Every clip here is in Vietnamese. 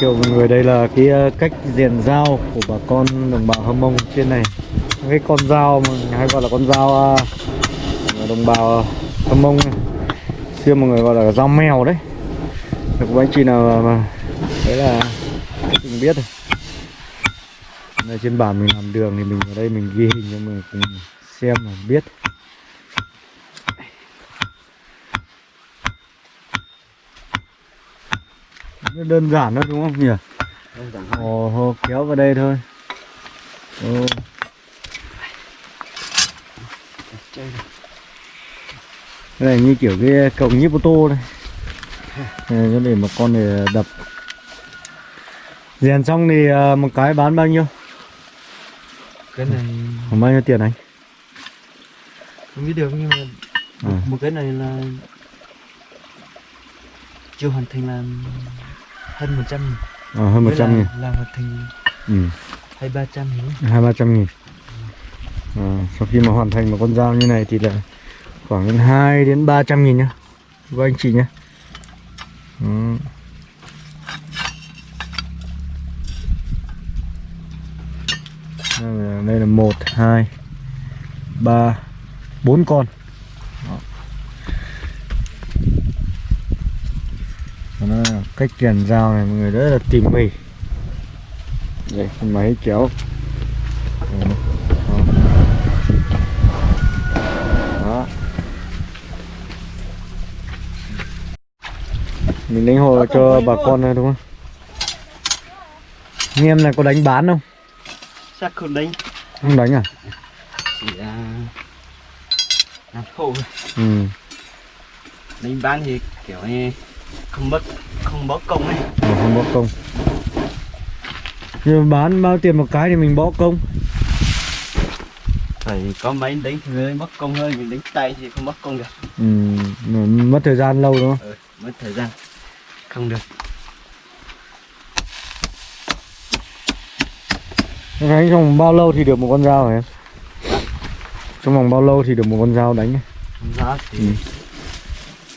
kiểu mọi người đây là cái ờ, cách rèn dao của bà con đồng bào Hâm Mông trên này. Cái con dao mà hay gọi là con dao ờ, đồng bào Hâm Mông này. xưa mọi người gọi là dao mèo đấy. Được anh chị nào mà, đấy là mình biết rồi đây trên bản mình làm đường thì mình ở đây mình ghi hình cho mình cùng xem và biết. Nó đơn giản thôi đúng không nhỉ? Đơn giản ồ hô, kéo vào đây thôi. Ồ. Cái này như kiểu cái cổng nhíp ô tô đây Này, cho để một con để đập. Rèn xong thì à, một cái bán bao nhiêu? Cái này khoảng bao nhiêu tiền anh? Không biết được nhưng mà À. một cái này là chưa hoàn thành là hơn 100 nghìn. Ờ, hơn một Với trăm là- nghìn. là hoàn thành ừ. hay 300 nghìn hai ba trăm nghìn. À, sau khi mà hoàn thành một con dao như này thì là khoảng đến 2 đến 300 nghìn nhá. Với anh chị nhé Ừ. là, đây là một hai ba bốn con Đó. Đó là cách rèn dao này mọi người rất là tỉ mỉ đây máy kéo. Đó. Mình đánh hồ cho bà con này đúng không? Anh em này có đánh bán không? chắc không đánh Không đánh à? chỉ là làm khô thôi. Ừ. đánh bán thì kiểu như không mất không mất công ấy Ờ, không bỏ công. Nhưng mà bán bao tiền một cái thì mình bỏ công. phải có máy đánh thì mới mất công hơn mình đánh tay thì không mất công được Ừ. mà Mất thời gian lâu đúng không? ừ, mất thời gian không được Đánh trong vòng bao lâu thì được một con dao hả em? Trong vòng bao lâu thì được một con dao đánh? không rõ thì Ừ.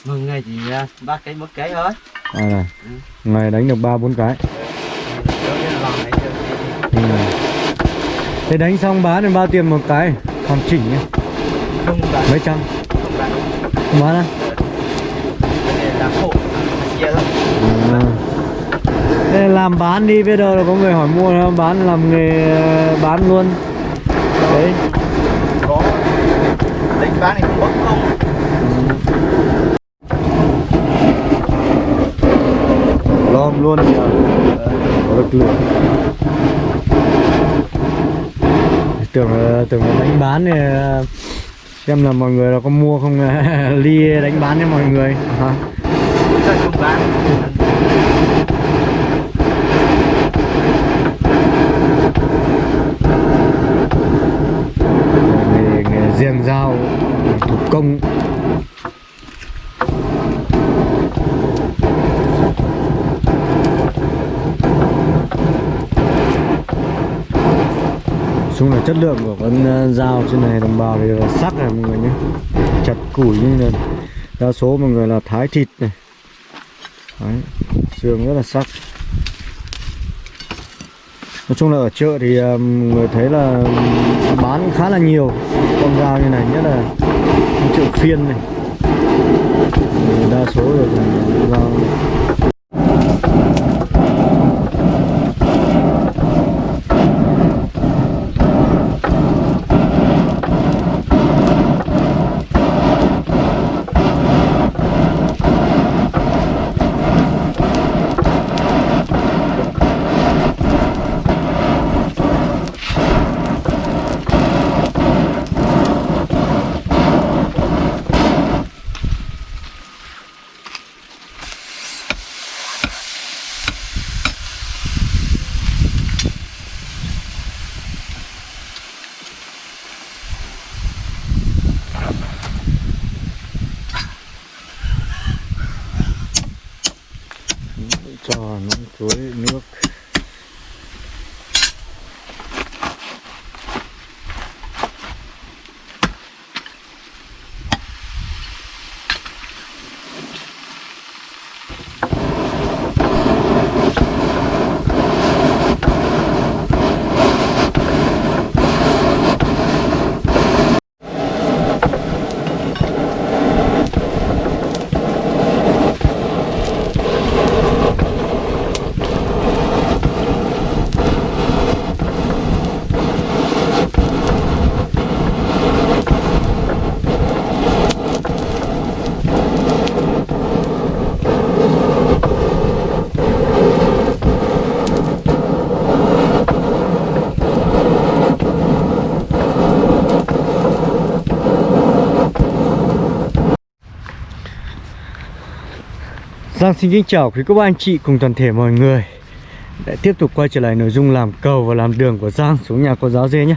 một ngày thì à, ba cái một cái thôi À này. Ừ. Ngày đánh được ba bốn cái. Ừ. Thế đánh xong bán được bao tiền một cái? Hoàn chỉnh nhé. Mấy trăm? không bán À. Thế làm bán đi bây giờ là có người hỏi mua không? Bán làm nghề bán luôn. Đấy. có đánh bán thì không mất công Luôn nhờ. Có lực lượng. Tưởng là- tưởng đánh bán thì xem là mọi người là có mua không ly đánh bán cho mọi người hả? Không bán nghề nghề rèn dao thủ công chung là chất lượng của con ờ, dao trên này đồng bào thì là sắc này mọi người nhé. Chặt củi như là đa số mọi người là thái thịt này. Đấy, xương rất là sắc. Nói chung là ở chợ thì um, người thấy là bán khá là nhiều con dao như này nhất là chợ phiên này. Đa số là dao. Giang xin kính chào quý cô bác anh chị cùng toàn thể mọi người. Để tiếp tục quay trở lại nội dung làm cầu và làm đường của Giang xuống nhà cô giáo dê nhé.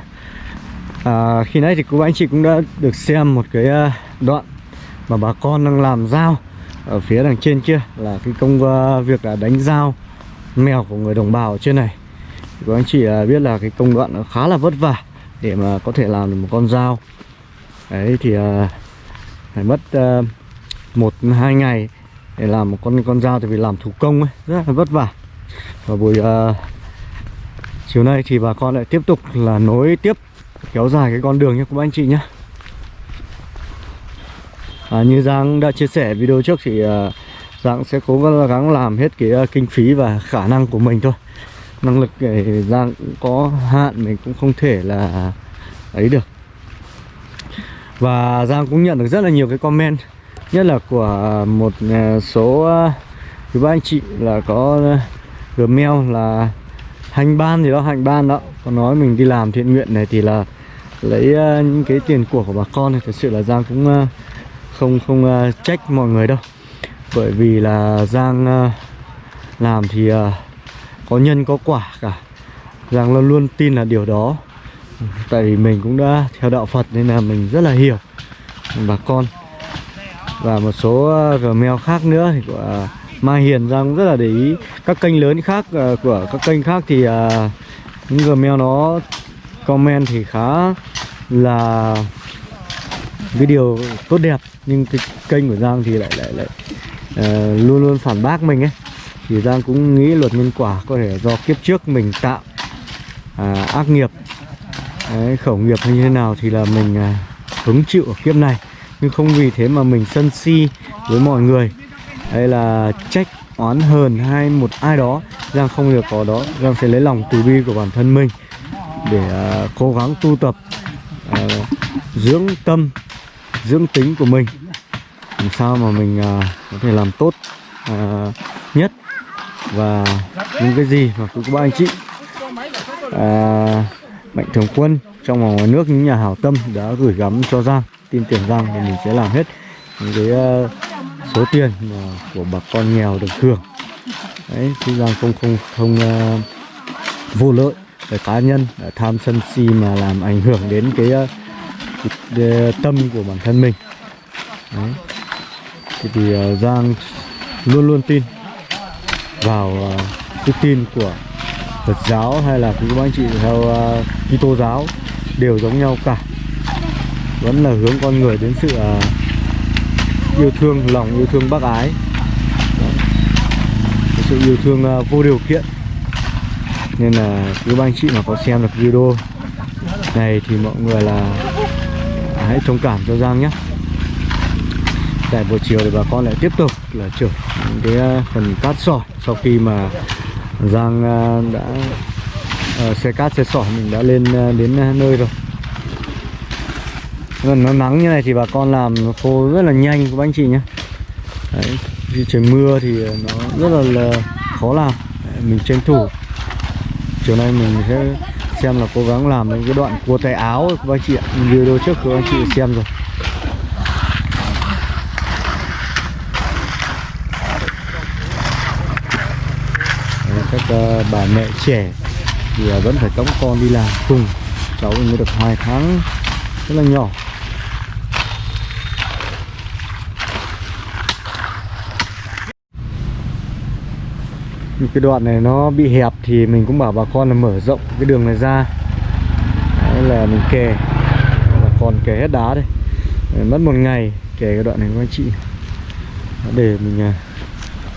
À, Khi nãy thì cô bác anh chị cũng đã được xem một cái à, đoạn mà bà con đang làm dao Ở phía đằng trên kia là cái công à, việc là đánh dao mèo của người đồng bào ở trên này. Cô anh chị à, biết là cái công đoạn nó khá là vất vả để mà có thể làm được một con dao. Đấy thì phải mất à, một hai ngày để làm một con con dao thì vì làm thủ công ấy rất là vất vả. Và buổi uh, chiều nay thì bà con lại tiếp tục là nối tiếp kéo dài cái con đường nhé các anh chị nhé. À, như Giang đã chia sẻ video trước thì uh, Giang sẽ cố gắng làm hết cái uh, kinh phí và khả năng của mình thôi. Năng lực để Giang cũng có hạn mình cũng không thể là ấy được. Và Giang cũng nhận được rất là nhiều cái comment nhất là của à, một à, số à, quý ba anh chị là có gmail là hành ban gì đó hành ban đó. Có nói mình đi làm thiện nguyện này thì là lấy những cái tiền của của bà con thì thật sự là Giang cũng không không trách mọi người đâu. Bởi vì là Giang làm thì có nhân có quả cả. Giang luôn luôn tin là điều đó. Tại vì mình cũng đã theo đạo Phật nên là mình rất là hiểu bà con và một số ờ, gmail khác nữa thì của ờ, Mai Hiền Giang cũng rất là để ý. Các kênh lớn khác ờ, của các kênh khác thì ờ, những gmail nó comment thì khá là cái điều tốt đẹp. Nhưng cái kênh của Giang thì lại lại lại uh, luôn luôn phản bác mình ấy. Thì Giang cũng nghĩ luật nhân quả có thể do kiếp trước mình tạo uh, ác nghiệp. Đấy, khẩu nghiệp hay như thế nào thì là mình uh, hứng chịu ở kiếp này nhưng không vì thế mà mình sân si với mọi người. Hay là trách oán hờn hay một ai đó. Giang không được có đó. Giang sẽ lấy lòng từ bi của bản thân mình để uh, cố gắng tu tập uh, dưỡng tâm dưỡng tính của mình. Làm sao mà mình uh, có thể làm tốt uh, nhất và những cái gì mà các ba anh chị. Uh, mạnh thường quân trong và ngoài nước những nhà hảo tâm đã gửi gắm cho Giang tin tưởng rằng thì mình sẽ làm hết những cái uh, số tiền mà của bà con nghèo được hưởng. Đấy chứ rằng không không không uh, vô lợi về cá nhân để tham sân si mà làm ảnh hưởng đến cái, uh, cái tâm của bản thân mình. Đấy. thì, thì uh, Giang luôn luôn tin vào uh, cái tin của Phật giáo hay là các anh chị theo uh, Kitô giáo đều giống nhau cả vẫn là hướng con người đến sự uh, yêu thương lòng yêu thương bác ái. Sự yêu thương uh, vô điều kiện. Nên là quý anh chị mà có xem được video này thì mọi người là à, hãy thông cảm cho Giang nhé. Tại buổi chiều thì bà con lại tiếp tục là chở cái phần cát sỏi sau khi mà Giang đã uh, xe cát xe sỏi mình đã lên đến nơi rồi gần nó nắng như này thì bà con làm khô rất là nhanh các anh chị nhé. Đấy, khi trời mưa thì nó rất là, là khó làm. Đấy, mình tranh thủ. Chiều nay mình sẽ xem là cố gắng làm những cái đoạn cua tay áo các anh chị ạ. Video trước các anh chị xem rồi. Đấy, các uh, bà mẹ trẻ thì uh, vẫn phải cõng con đi làm cùng. Cháu mới được hai tháng rất là nhỏ. Cái đoạn này nó bị hẹp thì mình cũng bảo bà con là mở rộng cái đường này ra. Đấy là mình kè bà con kè hết đá đây mất một ngày kè cái đoạn này các anh chị. Để mình à,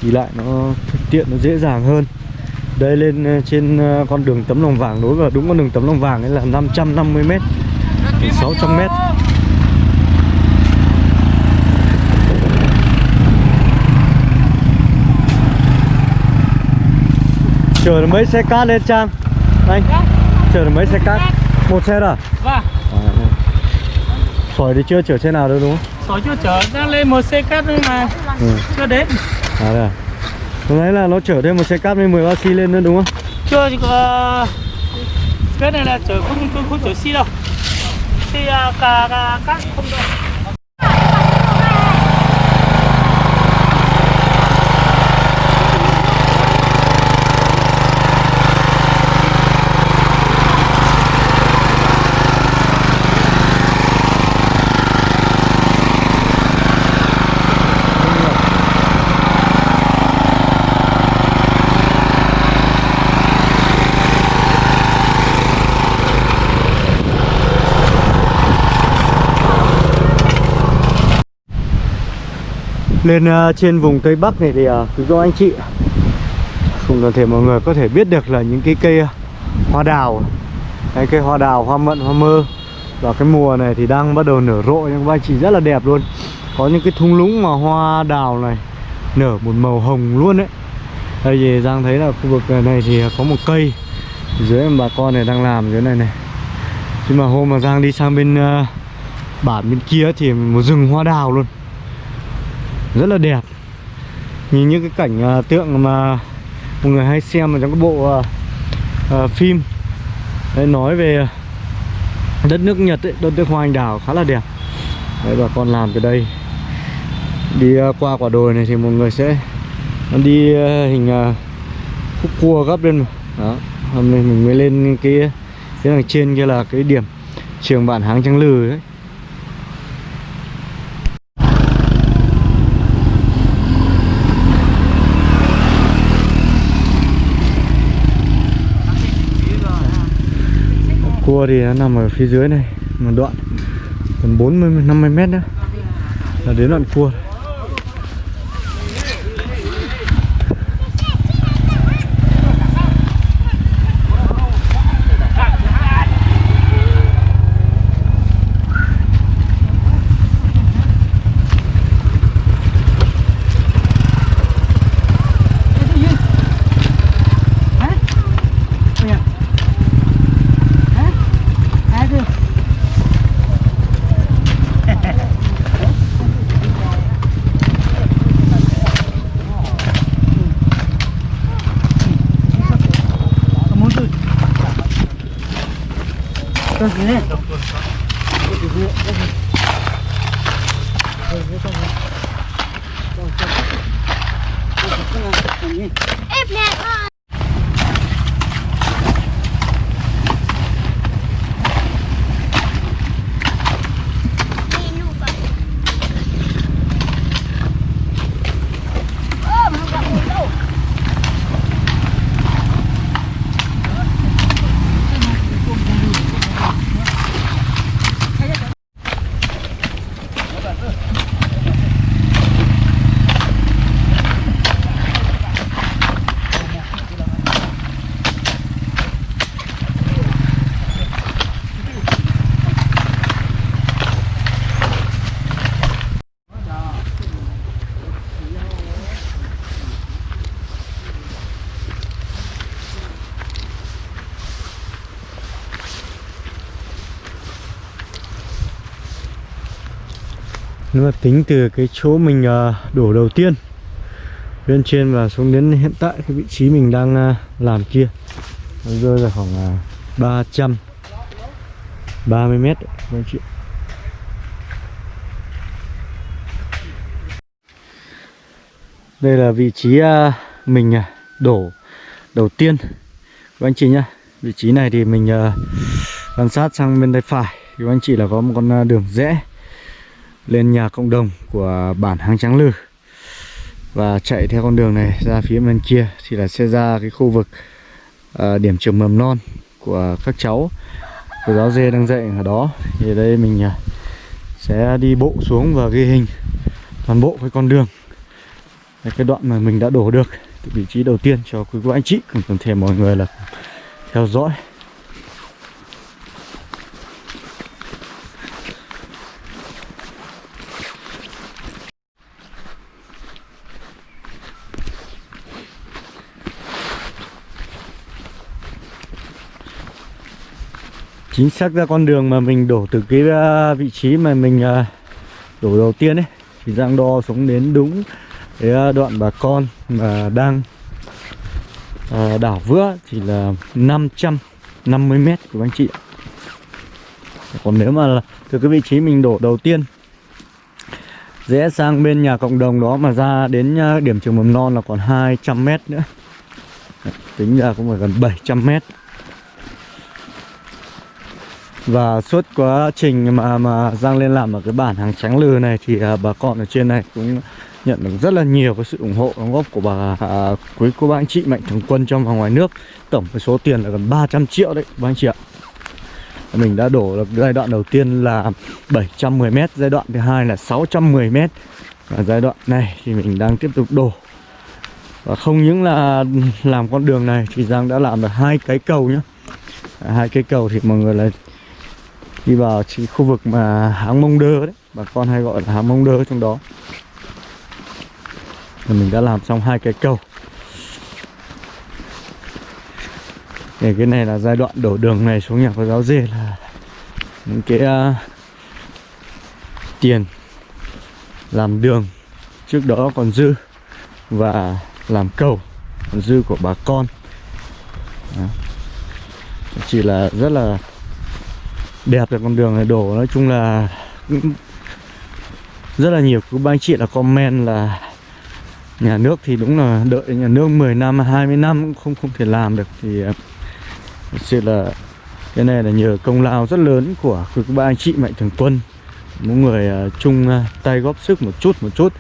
đi lại nó thuận tiện, nó dễ dàng hơn. Đây lên à, trên à, con đường tấm lòng vàng, đối vào đúng con đường tấm lòng vàng ấy là 550 m 600 m Chở được mấy xe cát lên Trang? Anh? Chở được mấy xe cát? Một xe à? Vâng à Sỏi thì chưa chở xe nào đâu đúng không? Sỏi chưa chở, đang lên một xe cát nhưng mà ừ. chưa đến À đây à? Hôm nay là nó chở thêm một xe cát với 13 xi lên nữa đúng không? Chưa có... Cái này là chở không, không, không chở xi đâu Xi à, cả, cả cát không đâu Lên uh, trên vùng Tây Bắc này thì uh, quý cô anh chị. Cùng toàn thể mọi người có thể biết được là những cái cây à, hoa đào. Cái cây hoa đào, hoa mận, hoa mơ. Và cái mùa này thì đang bắt đầu nở rộ nhưng các anh chị rất là đẹp luôn. Có những cái thung lũng mà hoa đào này nở một màu hồng luôn đấy Đây thì Giang thấy là khu vực này thì có một cây. Dưới mà bà con này đang làm dưới này này. Nhưng mà hôm mà Giang đi sang bên uh, bản bên kia thì một rừng hoa đào luôn rất là đẹp. Nhìn những cái cảnh uh, tượng mà mọi người hay xem ở trong cái bộ uh, uh, phim đấy, nói về đất nước Nhật ấy, đất nước hoa anh đào khá là đẹp. Đấy bà con làm từ đây. Đi uh, qua quả đồi này thì mọi người sẽ đi uh, hình uh, khúc cua gấp lên đó hôm nay mình mới lên cái cái đằng trên kia là cái điểm trường bản háng trắng lừ ấy. Cua thì nó nằm ở phía dưới này, một đoạn còn 40 50 mét nữa. Là đến đoạn cua. Nếu mà tính từ cái chỗ mình ờ, đổ đầu tiên Lên trên và xuống đến hiện tại cái vị trí mình đang ờ, làm kia Nó rơi vào khoảng ờ, 300 30 mét đấy, các anh chị. Đây là vị trí mình đổ đầu tiên. Các anh chị nhá Vị trí này thì mình quan sát sang bên tay phải. Các anh chị là có một con đường rẽ lên nhà cộng đồng của bản Hang Trắng Lư và chạy theo con đường này ra phía bên kia thì là sẽ ra cái khu vực ờ, điểm trường mầm non của các cháu. Cô giáo dê đang dạy ở đó. Thì đây mình ờ, sẽ đi bộ xuống và ghi hình toàn bộ cái con đường. Đây, cái đoạn mà mình đã đổ được từ vị trí đầu tiên cho quý cô anh chị. Cùng toàn thể mọi người là theo dõi. Chính xác ra con đường mà mình đổ từ cái à, vị trí mà mình à, đổ đầu tiên ấy, thì Giang đo xuống đến đúng cái à, đoạn bà con mà đang đảo vữa thì là 550 mét của anh chị còn nếu mà là từ cái vị trí mình đổ đầu tiên, rẽ sang bên nhà cộng đồng đó mà ra đến điểm trường mầm non là còn 200 mét nữa. Tính ra cũng phải gần 700 mét và suốt quá trình mà mà Giang lên làm ở cái bản hàng trắng lừ này thì à, bà con ở trên này cũng nhận được rất là nhiều cái sự ủng hộ đóng góp của bà à, quý cô bác anh chị mạnh thường quân trong và ngoài nước. Tổng cái số tiền là gần 300 triệu đấy bác anh chị ạ. Mình đã đổ được giai đoạn đầu tiên là 710m giai đoạn thứ hai là 610m Và giai đoạn này thì mình đang tiếp tục đổ. Và không những là làm con đường này thì Giang đã làm được hai cái cầu nhá. Hai cái cầu thì mọi người là đi vào chỉ khu vực mà háng mông đơ đấy. Bà con hay gọi là háng mông đơ trong đó. Thì mình đã làm xong hai cái cầu. Để cái này là giai đoạn đổ đường này xuống nhà có giáo dê là những cái uh, tiền làm đường trước đó còn dư và làm cầu còn dư của bà con. Đó. chỉ là rất là đẹp là con đường này đổ. Nói chung là cũng rất là nhiều. Các anh chị là comment là nhà nước thì đúng là đợi nhà nước 10 năm 20 năm cũng không không thể làm được. Thì à, thật sự là cái này là nhờ công lao rất lớn của các ba anh chị mạnh thường quân. Mỗi người uh, chung uh, tay góp sức một chút một chút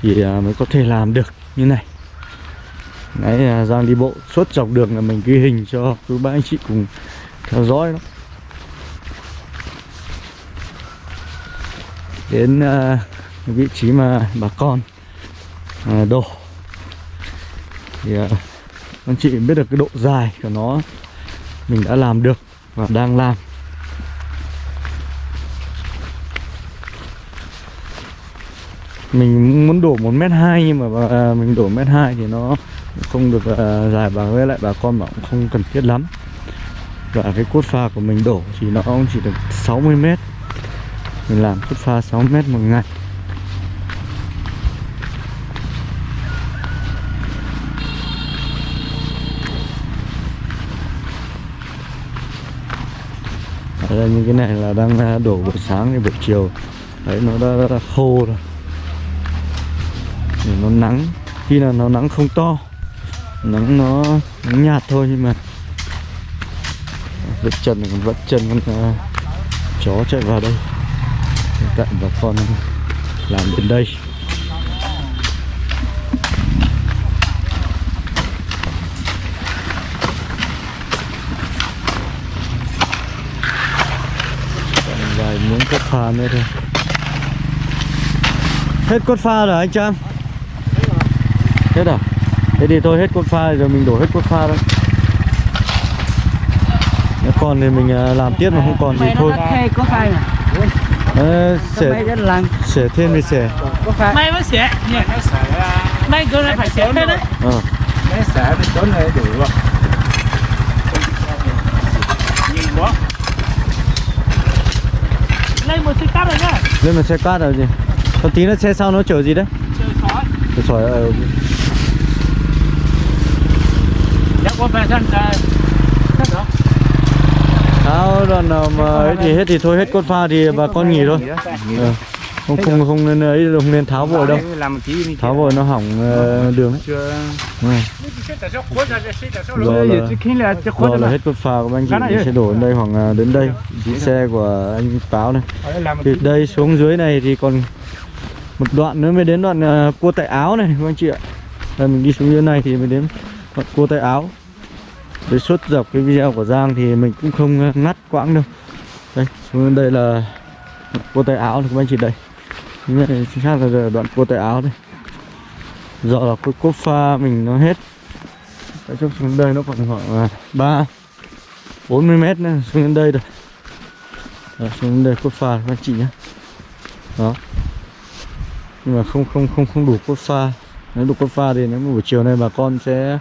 thì uh, mới có thể làm được như này. Đấy, uh, Giang đi bộ suốt dọc đường là mình ghi hình cho các ba anh chị cùng theo dõi đó. Đến uh, vị trí mà bà con uh, đổ. Thì uh, anh chị biết được cái độ dài của nó mình đã làm được và đang làm. Mình muốn đổ một mét hai nhưng mà uh, mình đổ mét hai thì nó không được uh, dài và với lại bà con bảo cũng không cần thiết lắm. Và cái cốt pha của mình đổ thì nó cũng chỉ được 60 mét mình làm cốt pha 6 mét một ngày. Đây, như cái này là đang à, đổ buổi sáng thì buổi chiều. Đấy nó đã, đã, đã khô rồi. Để nó nắng. Khi là nó nắng không to nắng nó nắng nhạt thôi nhưng mà vết chân này còn vẫn chân con uh, chó chạy vào đây tại bà con làm đến đây. Còn vài miếng cốt pha nữa thôi. Hết cốt pha rồi anh Trang. Hết à? Thế thì thôi hết cốt pha rồi mình đổ hết cốt pha thôi. Còn thì mình à, làm tiếp mà không còn thì thôi Ờ, sẽ thêm thì sẽ Có phai May mới xẻ nhỉ May cái này phải xẻ hết đấy ờ. Mấy xã nó trốn này đủ rồi. Nhìn quá. Lên một xe cắt rồi nhá. Lên mà xe cát rồi gì? Còn tí nữa xe sau nó chở gì đấy? Trời sói Trời sỏi ờ, Chắc có phải sẵn ra Chắc đó tháo đoạn nào mà ấy thì hết thì thôi hết cốt pha thì bà con nghỉ thôi. Ờ, không không không nên ấy không nên tháo vội đâu. Tháo vội nó hỏng ờ, đường ấy. Ừ. do là khi là hết cốt pha của anh chị sẽ đổ đến đây là đến đây. Chiếc xe của anh Táo này. Từ đây xuống dưới này thì còn một đoạn nữa mới đến đoạn ờ, cua tại áo này các anh chị ạ. Đây, mình đi xuống dưới này thì mới đến đoạn cua tại áo với suốt dọc cái video của Giang thì mình cũng không ờ, ngắt quãng đâu. Đây xuống đây là cô tay áo này các anh chị đây. Chính xác là đoạn cô tay áo đây. Do là cái cốt pha mình nó hết. Đấy, chút xuống đây nó còn khoảng à, ba bốn mươi mét nữa xuống đến đây rồi. Đó, xuống đến đây cốt pha các anh chị nhé. Đó. Nhưng mà không không không không đủ cốt pha. Nếu đủ cốt pha thì nếu mà buổi chiều nay bà con sẽ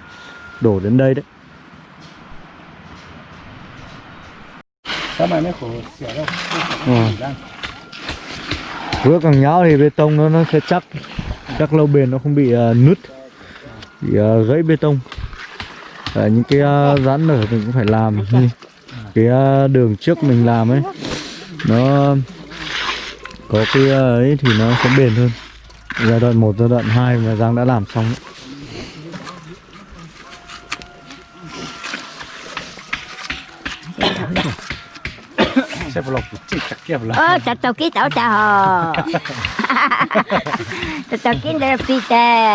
đổ đến đây đấy. Sao mày mới khổ xỉa đâu Ừ. Vữa càng nhão thì bê tông nó nó sẽ chắc. Chắc lâu bền nó không bị uh, nứt. Bị uh, gãy bê tông. À, những cái à, uh, giãn nở mình cũng phải làm. Như cái uh, đường trước mình làm ấy nó có cái uh, ấy thì nó sẽ bền hơn. Giai đoạn 1, giai đoạn 2 mà Giang đã làm xong ấy. Tao tao Tao tao ký đây là phi tè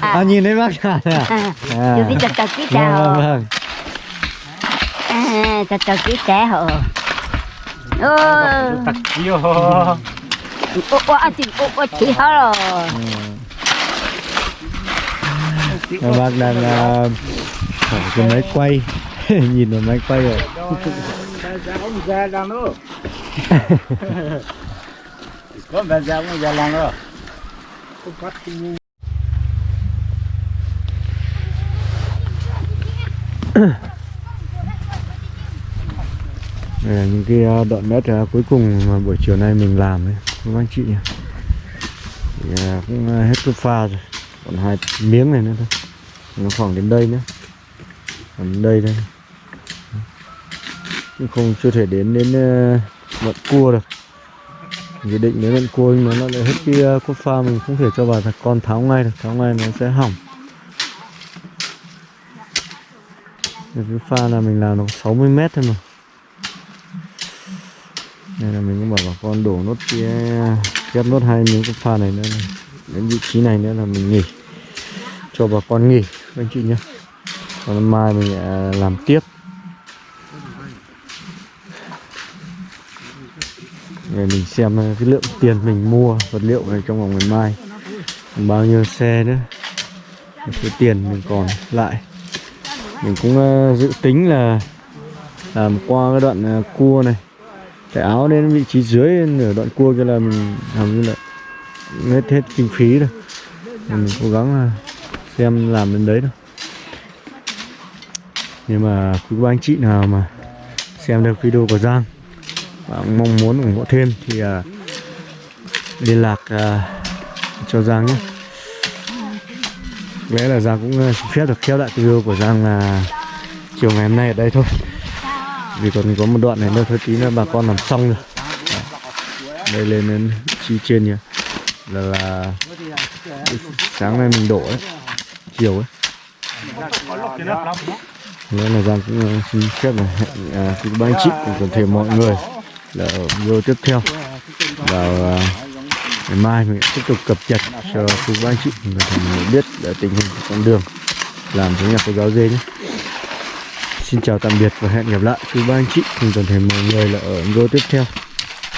à, nhìn thấy bác cả này à? à. Tôi biết tao tao ký Vâng, vâng, tao vâng. À, Tao tao ký tè hồ Ô, ô ô anh tìm ô ô chị hết rồi các bác đang uh, ở cái máy quay. Nhìn vào máy quay rồi ra đang nữa có bạn ra cũng ra lăng đó. Đây là những cái ờ, đoạn đất ờ, cuối cùng mà buổi chiều nay mình làm đấy các anh chị nhỉ? Thì, ờ, cũng hết cái pha rồi. Còn hai miếng này nữa thôi. Nó khoảng đến đây nữa còn đến đây đây nhưng không, chưa thể đến đến ờ, mận cua được. Dự định đến mận cua nhưng mà nó lại hết cái ờ, cốt pha mình không thể cho vào thật. Con tháo ngay được, tháo ngay nó sẽ hỏng. Cái pha là mình làm nó 60 mét thôi mà. Nên là mình cũng bảo bà con đổ nốt kia ờ, ghép nốt hai miếng cái pha này nữa này. đến vị trí này nữa là mình nghỉ. Cho bà con nghỉ anh chị nhé. Còn mai mình làm tiếp. Để mình xem ờ, cái lượng tiền mình mua vật liệu này trong vòng ngày mai. Bao nhiêu xe nữa. Cái tiền mình còn lại. Mình cũng ờ, dự tính là làm qua cái đoạn ờ, cua này. Cái áo đến vị trí dưới, nửa đoạn cua kia là mình làm như là hết hết kinh phí rồi. Mình cố gắng là xem làm đến đấy thôi. Nhưng mà quý ba anh chị nào mà xem được video của Giang và mong muốn ủng hộ thêm thì uh, liên lạc uh, cho Giang nhé. Lẽ là Giang cũng à, xin phép được khép lại video của Giang là chiều ngày hôm nay ở đây thôi. Vì còn có một đoạn này nữa thôi tí nữa bà con làm xong rồi. Đây lên đến chi trên nhỉ là là sáng nay mình đổ ấy chiều ấy. Nên là Giang cũng uh, xin phép là hẹn à, quý ba anh chị cùng toàn thể mọi người là ở video tiếp theo. Vào à, ngày mai mình sẽ tiếp tục cập nhật cho quý bác anh chị mình toàn thể mọi người biết là tình hình của con đường. Làm giống nhà cô giáo dê nhé. Xin chào tạm biệt và hẹn gặp lại quý ba anh chị. Cùng toàn thể mọi người là ở video tiếp theo.